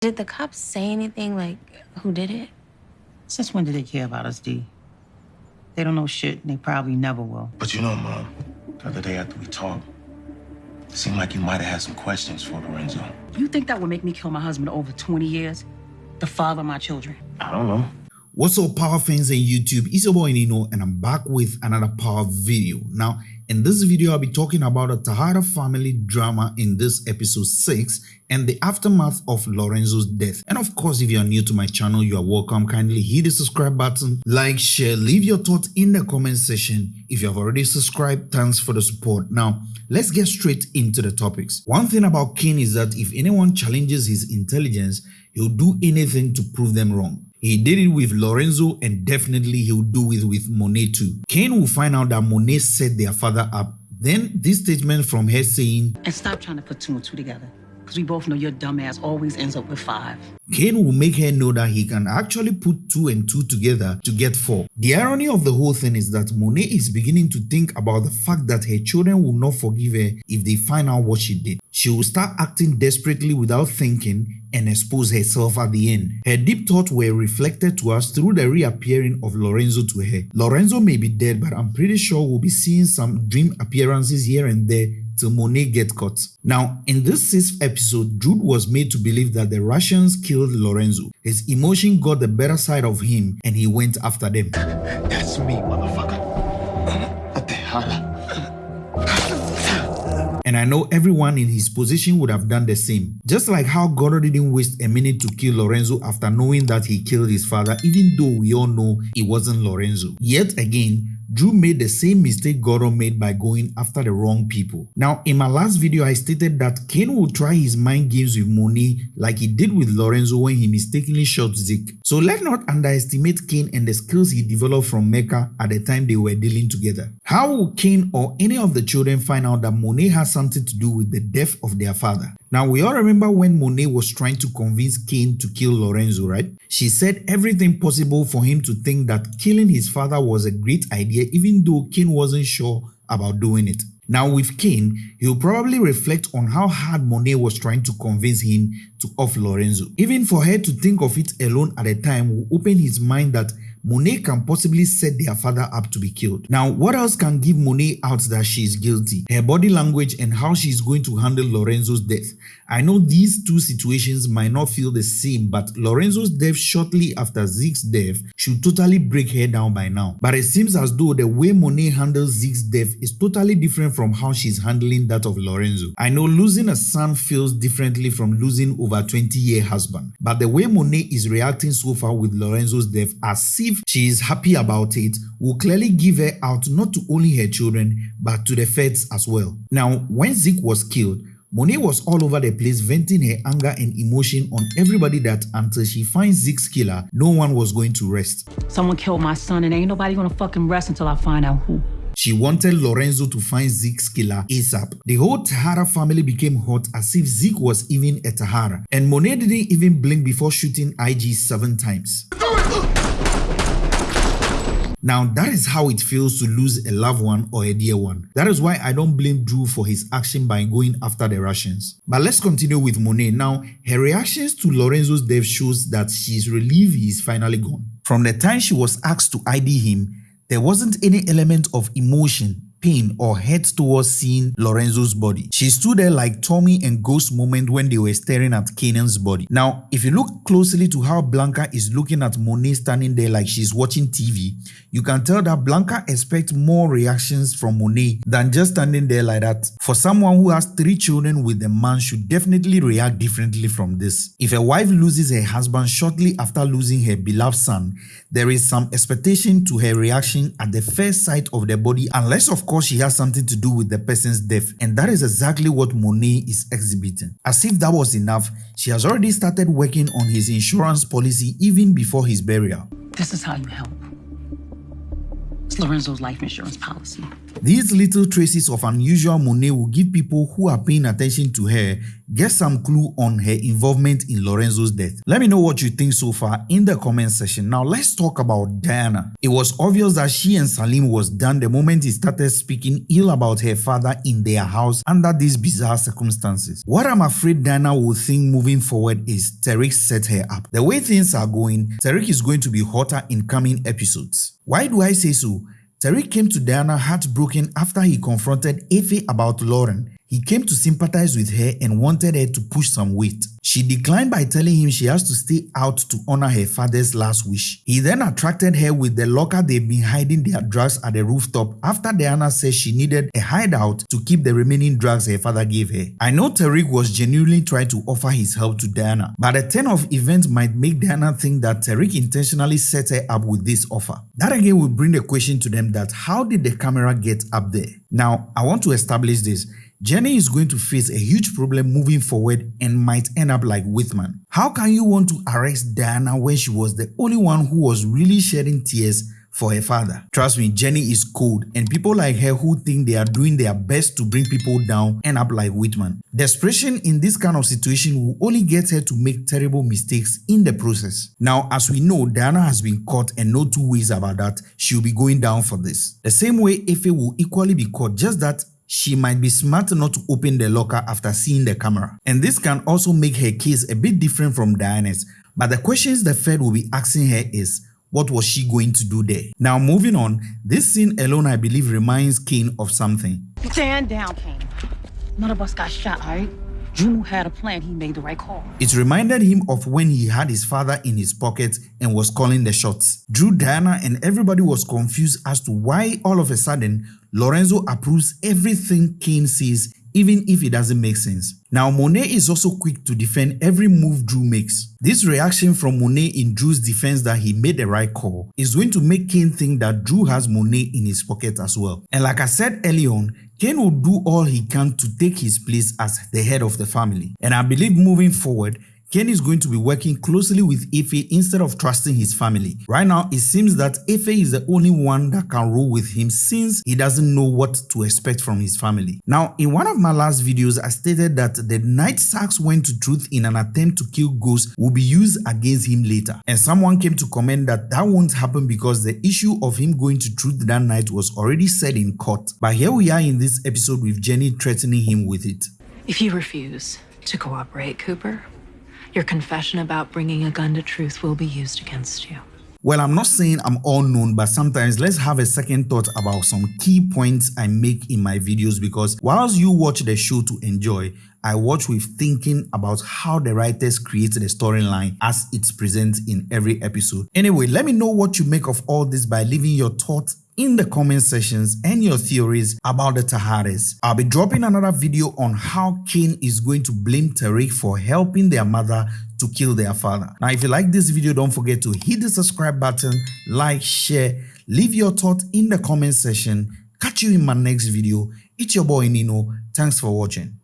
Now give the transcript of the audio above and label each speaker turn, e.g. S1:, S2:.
S1: Did the cops say anything like who did it?
S2: Since when do they care about us, D? They don't know shit, and they probably never will.
S3: But you know, Mom, the other day after we talked, it seemed like you might have had some questions for Lorenzo.
S2: You think that would make me kill my husband over 20 years? The father of my children?
S3: I don't know.
S4: What's up power fans and YouTube, it's your boy Nino and I'm back with another power video. Now in this video I'll be talking about the Tejada family drama in this episode 6 and the aftermath of Lorenzo's death. And of course if you are new to my channel you are welcome, kindly hit the subscribe button, like, share, leave your thoughts in the comment section. If you have already subscribed, thanks for the support. Now let's get straight into the topics. One thing about King is that if anyone challenges his intelligence, he'll do anything to prove them wrong. He did it with Lorenzo and definitely he'll do it with Monet too. Cane will find out that Monet set their father up. Then this statement from her saying,
S2: And stop trying to put two and two together. Because we both know your dumbass always ends up with five.
S4: Cane will make her know that he can actually put two and two together to get four. The irony of the whole thing is that Monet is beginning to think about the fact that her children will not forgive her if they find out what she did. She will start acting desperately without thinking and expose herself at the end. Her deep thoughts were reflected to us through the reappearing of Lorenzo to her. Lorenzo may be dead but I'm pretty sure we'll be seeing some dream appearances here and there till Monet get caught. Now, in this sixth episode, Jude was made to believe that the Russians killed Lorenzo. His emotion got the better side of him and he went after them.
S3: That's me, motherfucker. What the hell?
S4: And I know everyone in his position would have done the same. Just like how Goro didn't waste a minute to kill Lorenzo after knowing that he killed his father even though we all know it wasn't Lorenzo. Yet again, Dru made the same mistake Goro made by going after the wrong people. Now, in my last video, I stated that Cane will try his mind games with Monet like he did with Lorenzo when he mistakenly shot Zeke. So let's not underestimate Cane and the skills he developed from Mecca at the time they were dealing together. How will Cane or any of the children find out that Monet has something to do with the death of their father? Now, we all remember when Monet was trying to convince Cane to kill Lorenzo, right? She said everything possible for him to think that killing his father was a great idea even though Cane wasn't sure about doing it. Now with Cane, he'll probably reflect on how hard Monet was trying to convince him to off Lorenzo. Even for her to think of it alone at the time will open his mind that Monet can possibly set their father up to be killed. Now, what else can give Monet out that she is guilty? Her body language and how she is going to handle Lorenzo's death. I know these two situations might not feel the same, but Lorenzo's death shortly after Zeke's death should totally break her down by now. But it seems as though the way Monet handles Zeke's death is totally different from how she's handling that of Lorenzo. I know losing a son feels differently from losing over 20 year husband, but the way Monet is reacting so far with Lorenzo's death if she is happy about it will clearly give her out not to only her children but to the feds as well. Now, when Zeke was killed, Monet was all over the place venting her anger and emotion on everybody that until she finds Zeke's killer, no one was going to rest.
S2: Someone killed my son and ain't nobody gonna fucking rest until I find out who.
S4: She wanted Lorenzo to find Zeke's killer ASAP. The whole Tejada family became hot as if Zeke was even a Tejada. And Monet didn't even blink before shooting IG seven times. Now that is how it feels to lose a loved one or a dear one. That is why I don't blame Dru for his action by going after the Russians. But let's continue with Monet. Now, her reactions to Lorenzo's death shows that she's relieved he is finally gone. From the time she was asked to ID him, there wasn't any element of emotion pain or head towards seeing Lorenzo's body. She stood there like Tommy and Ghost moment when they were staring at Kanan's body. Now, if you look closely to how Blanca is looking at Monet standing there like she's watching TV, you can tell that Blanca expects more reactions from Monet than just standing there like that. For someone who has three children with a man should definitely react differently from this. If a wife loses her husband shortly after losing her beloved son, there is some expectation to her reaction at the first sight of the body unless of course she has something to do with the person's death and that is exactly what Monet is exhibiting. As if that was enough, she has already started working on his insurance policy even before his burial.
S2: This is how you help. It's Lorenzo's life insurance policy.
S4: These little traces of unusual Monet will give people who are paying attention to her get some clue on her involvement in Lorenzo's death. Let me know what you think so far in the comment section. Now let's talk about Diana. It was obvious that she and Salim was done the moment he started speaking ill about her father in their house under these bizarre circumstances. What I'm afraid Diana will think moving forward is Tariq set her up. The way things are going, Tariq is going to be hotter in coming episodes. Why do I say so? Tariq came to Diana heartbroken after he confronted Effie about Lauren he came to sympathize with her and wanted her to push some weight. She declined by telling him she has to stay out to honor her father's last wish. He then attracted her with the locker they've been hiding their drugs at the rooftop after Diana said she needed a hideout to keep the remaining drugs her father gave her. I know Tariq was genuinely trying to offer his help to Diana, but the turn of events might make Diana think that Tariq intentionally set her up with this offer. That again will bring the question to them that how did the camera get up there? Now, I want to establish this. Jenny is going to face a huge problem moving forward and might end up like Whitman. How can you want to arrest Diana when she was the only one who was really shedding tears for her father? Trust me, Jenny is cold and people like her who think they are doing their best to bring people down end up like Whitman. Desperation in this kind of situation will only get her to make terrible mistakes in the process. Now, as we know, Diana has been caught and no two ways about that, she'll be going down for this. The same way Effie will equally be caught, just that she might be smart not to open the locker after seeing the camera. And this can also make her case a bit different from Diana's. But the questions the Fed will be asking her is, what was she going to do there? Now moving on, this scene alone I believe reminds Cane of something.
S5: Stand down, Cane. None of us got shot, alright? Dru had a plan, he made the right call.
S4: It reminded him of when he had his father in his pocket and was calling the shots. Dru, Diana and everybody was confused as to why all of a sudden Lorenzo approves everything Cane says even if it doesn't make sense. Now Monet is also quick to defend every move Dru makes. This reaction from Monet in Dru's defense that he made the right call is going to make Cane think that Dru has Monet in his pocket as well. And like I said early on, Cane will do all he can to take his place as the head of the family. And I believe moving forward, Cane is going to be working closely with Effie instead of trusting his family. Right now, it seems that Effie is the only one that can rule with him since he doesn't know what to expect from his family. Now, in one of my last videos, I stated that the night Saxe went to Truth in an attempt to kill Ghost will be used against him later. And someone came to comment that that won't happen because the issue of him going to Truth that night was already said in court. But here we are in this episode with Jenny threatening him with it.
S6: If you refuse to cooperate, Cooper, your confession about bringing a gun to truth will be used against you.
S4: Well, I'm not saying I'm all known, but sometimes let's have a second thought about some key points I make in my videos because whilst you watch the show to enjoy, I watch with thinking about how the writers create the storyline as it's present in every episode. Anyway, let me know what you make of all this by leaving your thoughts in the comment sections and your theories about the Tejadas. I'll be dropping another video on how Cane is going to blame Tariq for helping their mother to kill their father. Now, if you like this video, don't forget to hit the subscribe button, like, share, leave your thoughts in the comment section. Catch you in my next video. It's your boy Nino. Thanks for watching.